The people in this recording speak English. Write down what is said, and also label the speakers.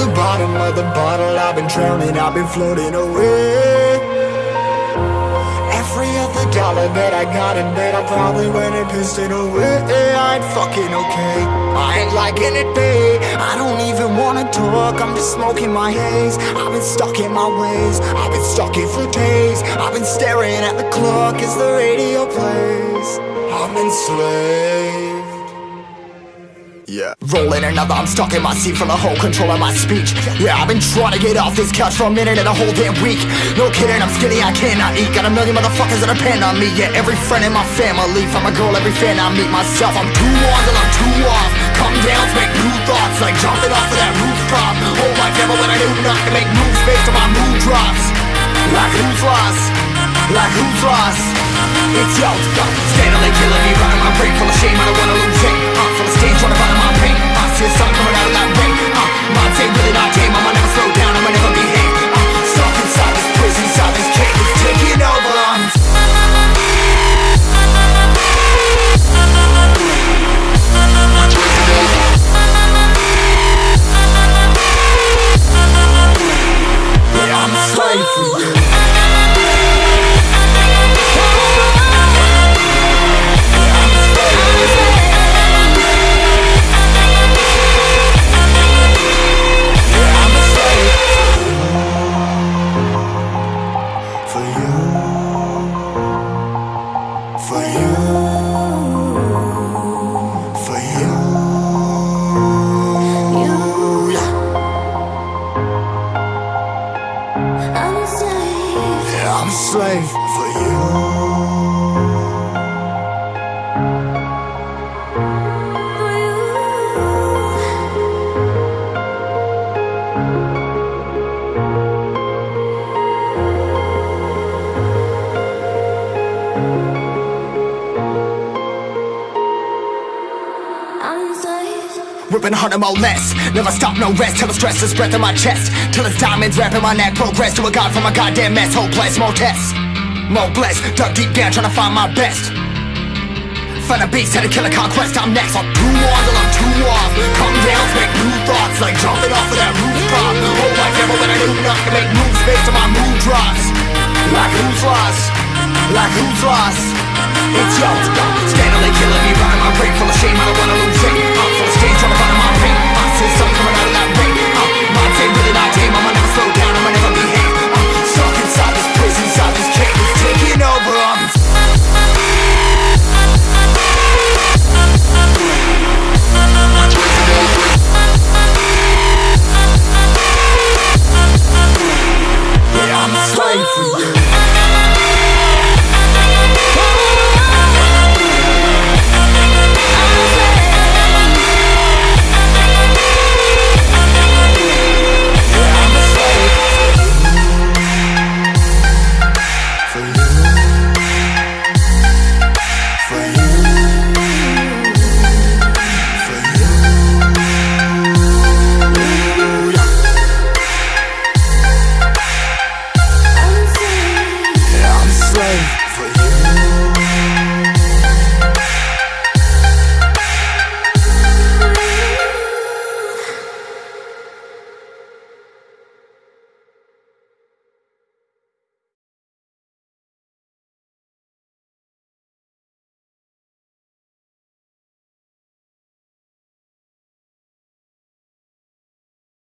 Speaker 1: the bottom of the bottle. I've been drowning, I've been floating away. Every other dollar that I got in bed I probably went and pissed it away. I ain't fucking okay. I ain't liking it, babe. I don't even wanna talk. I'm just smoking my haze. I've been stuck in my ways. I've been stuck here for days. I've been staring at the clock. As the radio plays? I'm enslaved yeah. Rolling another, I'm stuck in my seat from the whole control of my speech. Yeah, I've been trying to get off this couch for a minute and a whole damn week. No kidding, I'm skinny, I cannot eat. Got a million motherfuckers that depend on me. Yeah, every friend in my family, from a girl, every fan I meet myself. I'm too on till I'm too off. Come down make new thoughts, like jumping off of that rooftop. Hold my camera when I do not to make moves based on my mood drops. Like who's lost? Like who's lost? It's yo, steadily killing me, running my brain full of shame. I don't wanna lose slave Ripping harder, more less. Never stop, no rest. Till the stress is breath in my chest. Till it's diamonds wrapping my neck. Progress to a god from a goddamn mess. Hopeless, more tests. More blessed. Dug deep down, trying to find my best. Find a beast, had to kill a conquest. I'm next. I'm too on till I'm too off. Come down, make new thoughts. Like jumping off of that rooftop. Hold my camera when I do not to make moves based on my mood drops. Like who's lost? Like who's lost? It's yo, steadily killing me, running my brain full of shame. I don't wanna